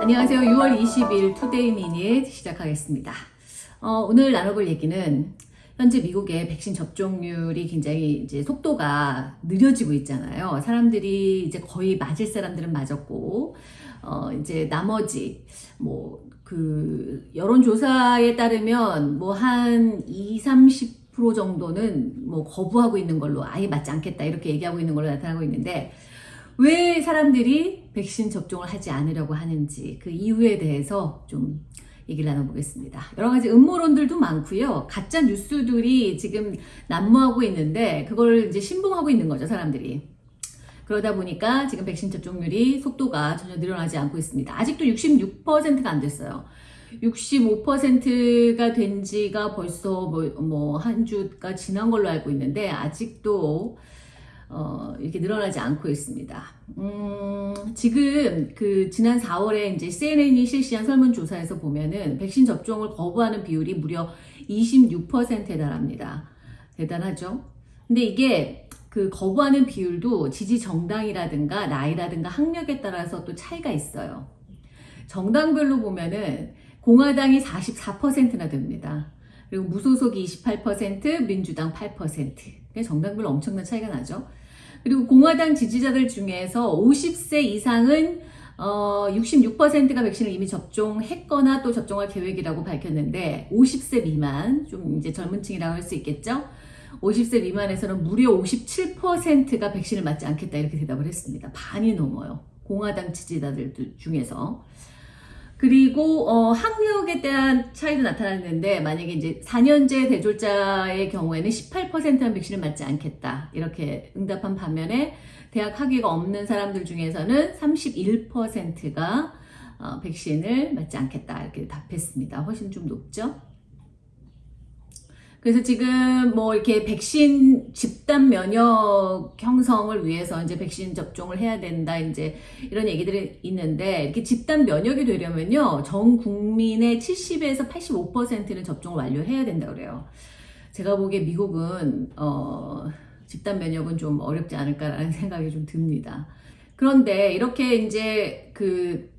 안녕하세요. 6월 20일 투데이 미닛 시작하겠습니다. 어, 오늘 나눠볼 얘기는 현재 미국의 백신 접종률이 굉장히 이제 속도가 느려지고 있잖아요. 사람들이 이제 거의 맞을 사람들은 맞았고, 어, 이제 나머지, 뭐, 그, 여론조사에 따르면 뭐 한 20, 30% 정도는 뭐 거부하고 있는 걸로 아예 맞지 않겠다 이렇게 얘기하고 있는 걸로 나타나고 있는데, 왜 사람들이 백신 접종을 하지 않으려고 하는지 그 이유에 대해서 좀 얘기를 나눠보겠습니다. 여러 가지 음모론들도 많고요. 가짜 뉴스들이 지금 난무하고 있는데 그걸 이제 신봉하고 있는 거죠, 사람들이. 그러다 보니까 지금 백신 접종률이 속도가 전혀 늘어나지 않고 있습니다. 아직도 66%가 안 됐어요. 65%가 된 지가 벌써 뭐, 뭐, 한 주가 지난 걸로 알고 있는데, 아직도 어, 이렇게 늘어나지 않고 있습니다. 음, 지금 그 지난 4월에 이제 CNN이 실시한 설문조사에서 보면은 백신 접종을 거부하는 비율이 무려 26%에 달합니다. 대단하죠? 근데 이게 그 거부하는 비율도 지지 정당이라든가 나이라든가 학력에 따라서 또 차이가 있어요. 정당별로 보면은 공화당이 44%나 됩니다. 그리고 무소속이 28%, 민주당 8%. 정당별로 엄청난 차이가 나죠. 그리고 공화당 지지자들 중에서 50세 이상은 어, 66%가 백신을 이미 접종했거나 또 접종할 계획이라고 밝혔는데 50세 미만, 좀 이제 젊은 층이라고 할 수 있겠죠? 50세 미만에서는 무려 57%가 백신을 맞지 않겠다 이렇게 대답을 했습니다. 반이 넘어요. 공화당 지지자들 중에서. 그리고 어, 학력에 대한 차이도 나타났는데 만약에 이제 4년제 대졸자의 경우에는 18%는 백신을 맞지 않겠다 이렇게 응답한 반면에 대학 학위가 없는 사람들 중에서는 31%가 어, 백신을 맞지 않겠다 이렇게 답했습니다. 훨씬 좀 높죠? 그래서 지금 뭐 이렇게 백신 집단 면역 형성을 위해서 이제 백신 접종을 해야 된다 이제 이런 얘기들이 있는데 이렇게 집단 면역이 되려면요 전 국민의 70에서 85%는 접종을 완료해야 된다 그래요. 제가 보기에 미국은 어 집단 면역은 좀 어렵지 않을까라는 생각이 좀 듭니다. 그런데 이렇게 이제 그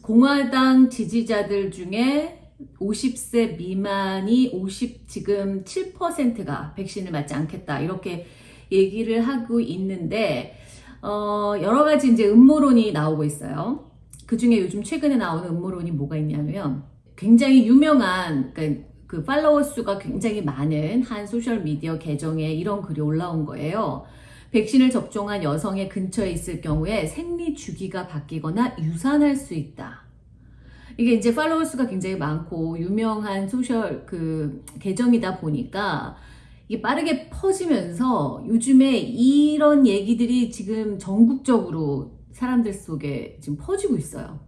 공화당 지지자들 중에 50세 미만이 50 지금 7%가 백신을 맞지 않겠다 이렇게 얘기를 하고 있는데 어, 여러 가지 이제 음모론이 나오고 있어요. 그 중에 요즘 최근에 나오는 음모론이 뭐가 있냐면 굉장히 유명한 그러니까 그 팔로워 수가 굉장히 많은 한 소셜 미디어 계정에 이런 글이 올라온 거예요. 백신을 접종한 여성의 근처에 있을 경우에 생리 주기가 바뀌거나 유산할 수 있다. 이게 이제 팔로워 수가 굉장히 많고 유명한 소셜 그 계정이다 보니까 이게 빠르게 퍼지면서 요즘에 이런 얘기들이 지금 전국적으로 사람들 속에 지금 퍼지고 있어요.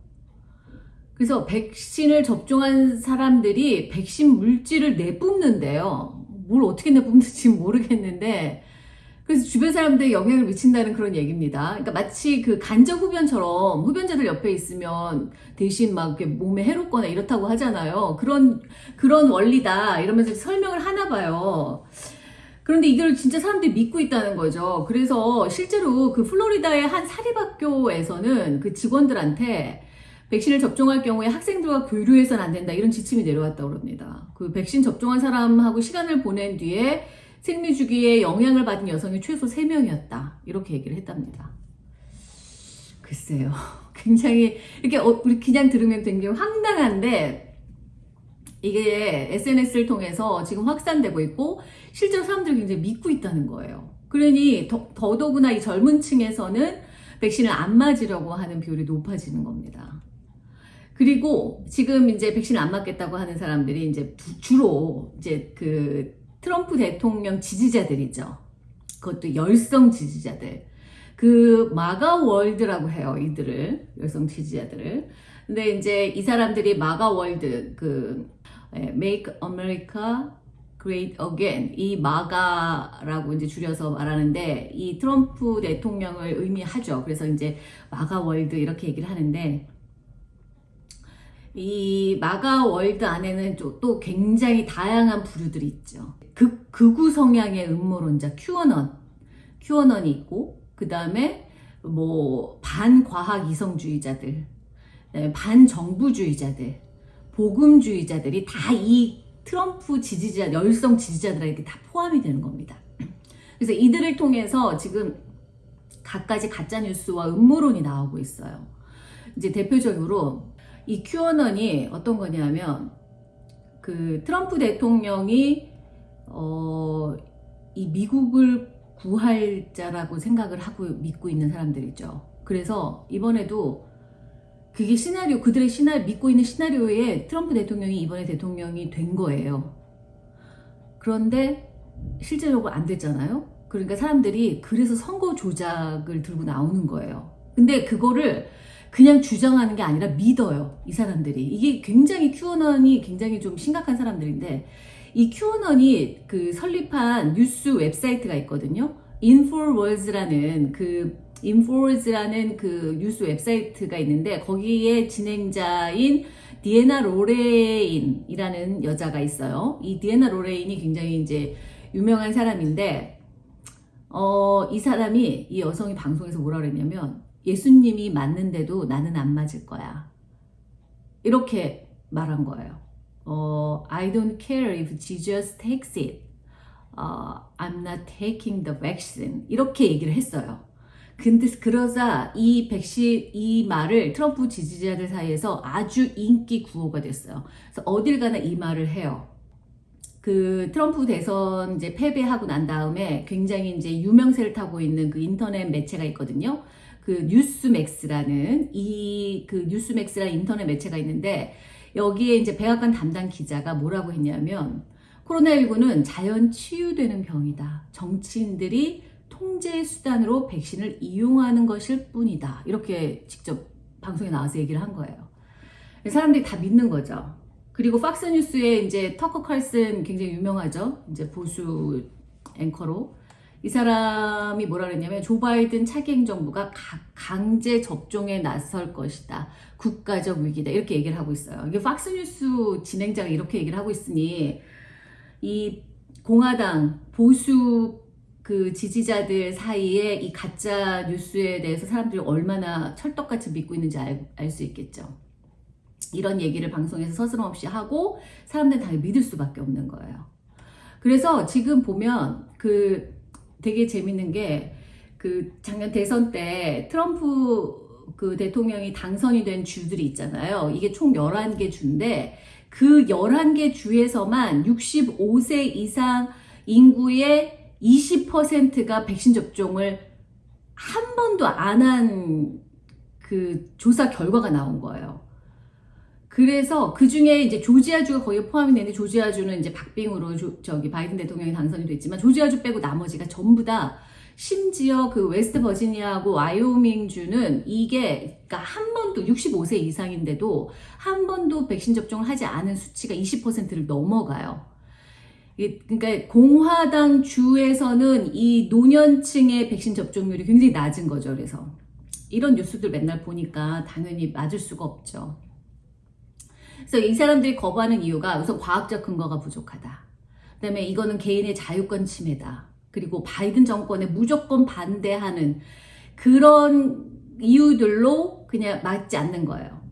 그래서 백신을 접종한 사람들이 백신 물질을 내뿜는데요. 뭘 어떻게 내뿜는지 모르겠는데 그래서 주변 사람들에 영향을 미친다는 그런 얘기입니다. 그러니까 마치 그 간접 흡연처럼 흡연자들 옆에 있으면 대신 막 몸에 해롭거나 이렇다고 하잖아요. 그런 그런 원리다 이러면서 설명을 하나 봐요. 그런데 이걸 진짜 사람들이 믿고 있다는 거죠. 그래서 실제로 그 플로리다의 한 사립학교에서는 그 직원들한테 백신을 접종할 경우에 학생들과 교류해서는 안 된다 이런 지침이 내려왔다고 합니다. 그 백신 접종한 사람하고 시간을 보낸 뒤에 생리주기에 영향을 받은 여성이 최소 3명이었다. 이렇게 얘기를 했답니다. 글쎄요. 굉장히, 이렇게, 어, 우리 그냥 들으면 굉장히 황당한데, 이게 SNS를 통해서 지금 확산되고 있고, 실제로 사람들이 굉장히 믿고 있다는 거예요. 그러니, 더, 더더구나 이 젊은 층에서는 백신을 안 맞으려고 하는 비율이 높아지는 겁니다. 그리고 지금 이제 백신을 안 맞겠다고 하는 사람들이 이제 주로 이제 그 트럼프 대통령 지지자들이죠. 그것도 열성 지지자들. 그 MAGA World라고 해요. 이들을. 열성 지지자들을. 근데 이제 이 사람들이 MAGA World 그 Make America Great Again 이 MAGA라고 이제 줄여서 말하는데 이 트럼프 대통령을 의미하죠. 그래서 이제 MAGA World 이렇게 얘기를 하는데 이 MAGA World 안에는 또 굉장히 다양한 부류들이 있죠. 극, 극우 성향의 음모론자 큐어넌, 큐어넌이 있고 그 다음에 뭐 반과학 이성주의자들, 그다음에 반정부주의자들, 복음주의자들이 다 이 트럼프 지지자, 열성 지지자들에게 다 포함이 되는 겁니다. 그래서 이들을 통해서 지금 갖가지 가짜 뉴스와 음모론이 나오고 있어요. 이제 대표적으로 이 큐어넌이 어떤 거냐면 그 트럼프 대통령이 어, 이 미국을 구할 자라고 생각을 하고 믿고 있는 사람들이죠. 그래서 이번에도 그게 시나리오, 그들의 시나리오, 믿고 있는 시나리오에 트럼프 대통령이 이번에 대통령이 된 거예요. 그런데 실제적으로 안 됐잖아요. 그러니까 사람들이 그래서 선거 조작을 들고 나오는 거예요. 근데 그거를 그냥 주장하는 게 아니라 믿어요. 이 사람들이. 이게 굉장히 큐어넌이 굉장히 좀 심각한 사람들인데 이 큐어넌이 그 설립한 뉴스 웹사이트가 있거든요. 인포워즈라는 그 인포워즈라는 그 뉴스 웹사이트가 있는데 거기에 진행자인 디애나 로레인이라는 여자가 있어요. 이 디애나 로레인이 굉장히 이제 유명한 사람인데 어, 이 사람이 이 여성이 방송에서 뭐라 그랬냐면 예수님이 맞는데도 나는 안 맞을 거야. 이렇게 말한 거예요. 어, I don't care if Jesus takes it. 어, I'm not taking the vaccine. 이렇게 얘기를 했어요. 근데 그러자 이 백신 이 말을 트럼프 지지자들 사이에서 아주 인기 구호가 됐어요. 그래서 어딜 가나 이 말을 해요. 그 트럼프 대선 이제 패배하고 난 다음에 굉장히 이제 유명세를 타고 있는 그 인터넷 매체가 있거든요. 그 뉴스맥스라는 이 그 뉴스맥스라는 인터넷 매체가 있는데 여기에 이제 백악관 담당 기자가 뭐라고 했냐면 코로나19는 자연 치유되는 병이다. 정치인들이 통제 수단으로 백신을 이용하는 것일 뿐이다. 이렇게 직접 방송에 나와서 얘기를 한 거예요. 사람들이 다 믿는 거죠. 그리고 팍스뉴스에 이제 터커 칼슨 굉장히 유명하죠. 이제 보수 앵커로. 이 사람이 뭐라 그랬냐면 조 바이든 차기 행정부가 강제 접종에 나설 것이다. 국가적 위기다. 이렇게 얘기를 하고 있어요. 이게 팍스뉴스 진행자가 이렇게 얘기를 하고 있으니 이 공화당 보수 그 지지자들 사이에 이 가짜 뉴스에 대해서 사람들이 얼마나 철떡같이 믿고 있는지 알 수 있겠죠. 이런 얘기를 방송에서 서스럼없이 하고 사람들은 당연히 믿을 수밖에 없는 거예요. 그래서 지금 보면 그 되게 재밌는 게 그 작년 대선 때 트럼프 그 대통령이 당선이 된 주들이 있잖아요. 이게 총 11개 주인데 그 11개 주에서만 65세 이상 인구의 20%가 백신 접종을 한 번도 안 한 그 조사 결과가 나온 거예요. 그래서 그 중에 이제 조지아주가 거의 포함이 되는데 조지아주는 이제 박빙으로 조, 저기 바이든 대통령이 당선이 됐지만 조지아주 빼고 나머지가 전부 다 심지어 그 웨스트 버지니아하고 와이오밍 주는 이게 그러니까 한 번도 65세 이상인데도 한 번도 백신 접종을 하지 않은 수치가 20%를 넘어가요. 그러니까 공화당 주에서는 이 노년층의 백신 접종률이 굉장히 낮은 거죠. 그래서 이런 뉴스들 맨날 보니까 당연히 맞을 수가 없죠. 그래서 이 사람들이 거부하는 이유가 우선 과학적 근거가 부족하다. 그 다음에 이거는 개인의 자유권 침해다. 그리고 바이든 정권에 무조건 반대하는 그런 이유들로 그냥 맞지 않는 거예요.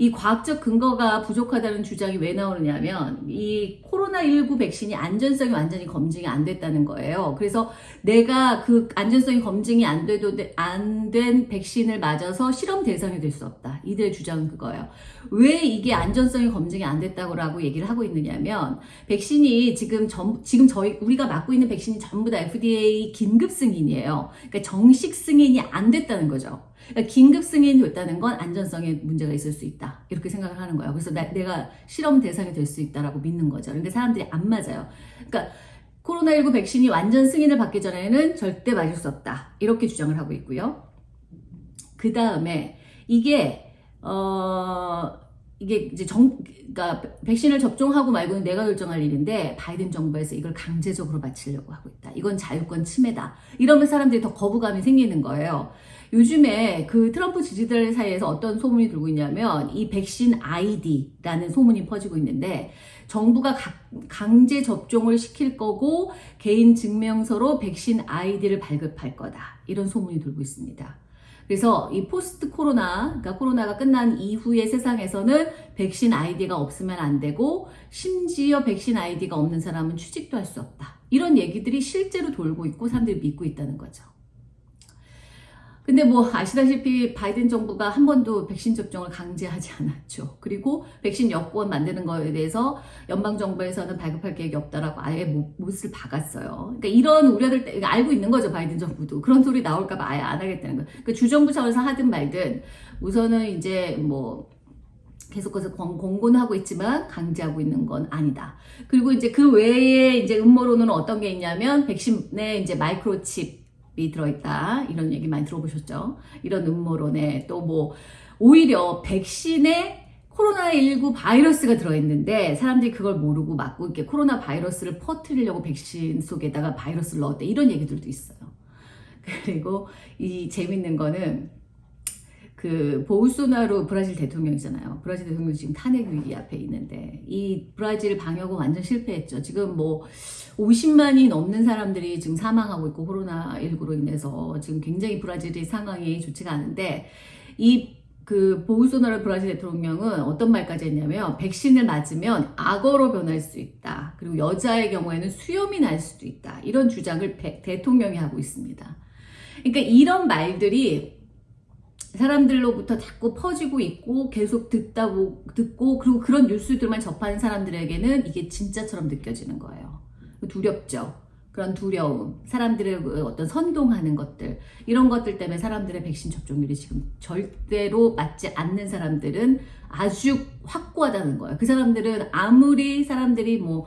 이 과학적 근거가 부족하다는 주장이 왜 나오느냐면 이 코로나19 백신이 안전성이 완전히 검증이 안 됐다는 거예요. 그래서 내가 그 안전성이 검증이 안 돼도 안 된 백신을 맞아서 실험 대상이 될 수 없다. 이들의 주장은 그거예요. 왜 이게 안전성이 검증이 안 됐다고 얘기를 하고 있느냐면 백신이 지금 전, 지금 저희 우리가 맞고 있는 백신이 전부 다 FDA 긴급 승인이에요. 그러니까 정식 승인이 안 됐다는 거죠. 그러니까 긴급 승인이 됐다는 건 안전성에 문제가 있을 수 있다. 이렇게 생각을 하는 거예요. 그래서 나, 내가 실험 대상이 될 수 있다라고 믿는 거죠. 근데 사람들이 안 맞아요. 그러니까 코로나19 백신이 완전 승인을 받기 전에는 절대 맞을 수 없다. 이렇게 주장을 하고 있고요. 그 다음에 이게 어 이게 이제 정, 그러니까 백신을 접종하고 말고는 내가 결정할 일인데 바이든 정부에서 이걸 강제적으로 마치려고 하고 있다. 이건 자유권 침해다. 이러면 사람들이 더 거부감이 생기는 거예요. 요즘에 그 트럼프 지지자들 사이에서 어떤 소문이 돌고 있냐면 이 백신 아이디라는 소문이 퍼지고 있는데 정부가 강제 접종을 시킬 거고 개인 증명서로 백신 아이디를 발급할 거다. 이런 소문이 돌고 있습니다. 그래서 이 포스트 코로나, 그러니까 코로나가 끝난 이후의 세상에서는 백신 아이디가 없으면 안 되고 심지어 백신 아이디가 없는 사람은 취직도 할 수 없다. 이런 얘기들이 실제로 돌고 있고 사람들이 믿고 있다는 거죠. 근데 뭐 아시다시피 바이든 정부가 한 번도 백신 접종을 강제하지 않았죠. 그리고 백신 여권 만드는 거에 대해서 연방 정부에서는 발급할 계획이 없다라고 아예 못- 못을 박았어요. 그러니까 이런 우려들 때- 알고 있는 거죠 바이든 정부도 그런 소리 나올까 봐 아예 안 하겠다는 거예요. 그 주정부 차원에서 하든 말든 우선은 이제 뭐 계속해서 공- 공고는 하고 있지만 강제하고 있는 건 아니다. 그리고 이제 그 외에 이제 음모론은 어떤 게 있냐면 백신에 이제 마이크로칩 이 들어있다 이런 얘기 많이 들어보셨죠? 이런 음모론에 또 뭐 오히려 백신에 코로나19 바이러스가 들어있는데 사람들이 그걸 모르고 맞고 이렇게 코로나 바이러스를 퍼뜨리려고 백신 속에다가 바이러스를 넣었대 이런 얘기들도 있어요. 그리고 이 재밌는 거는 그 보우소나로 브라질 대통령이잖아요. 브라질 대통령 지금 탄핵 위기 앞에 있는데 이 브라질 방역은 완전 실패했죠. 지금 뭐 50만이 넘는 사람들이 지금 사망하고 있고 코로나19로 인해서 지금 굉장히 브라질의 상황이 좋지가 않은데 이 그 보우소나로 브라질 대통령은 어떤 말까지 했냐면 백신을 맞으면 악어로 변할 수 있다. 그리고 여자의 경우에는 수염이 날 수도 있다. 이런 주장을 배- 대통령이 하고 있습니다. 그러니까 이런 말들이 사람들로부터 자꾸 퍼지고 있고 계속 듣다 보, 듣고 그리고 그런 뉴스들만 접하는 사람들에게는 이게 진짜처럼 느껴지는 거예요. 두렵죠. 그런 두려움, 사람들의 그 어떤 선동하는 것들 이런 것들 때문에 사람들의 백신 접종률이 지금 절대로 맞지 않는 사람들은 아주 확고하다는 거예요. 그 사람들은 아무리 사람들이 뭐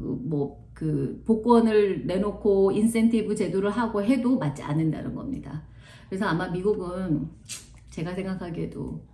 뭐 그 복권을 내놓고 인센티브 제도를 하고 해도 맞지 않는다는 겁니다. 그래서 아마 미국은 제가 생각하기에도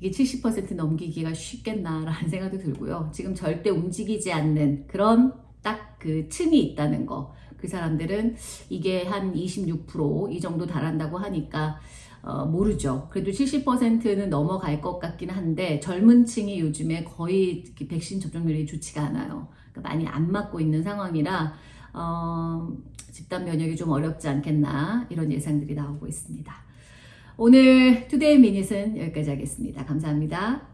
이게 70% 넘기기가 쉽겠나라는 생각도 들고요. 지금 절대 움직이지 않는 그런 딱그 층이 있다는 거. 그 사람들은 이게 한 26%이 정도 달한다고 하니까 어, 모르죠. 그래도 70%는 넘어갈 것 같긴 한데 젊은 층이 요즘에 거의 백신 접종률이 좋지가 않아요. 그러니까 많이 안 맞고 있는 상황이라 어, 집단 면역이 좀 어렵지 않겠나 이런 예상들이 나오고 있습니다. 오늘 투데이 미닛은 여기까지 하겠습니다. 감사합니다.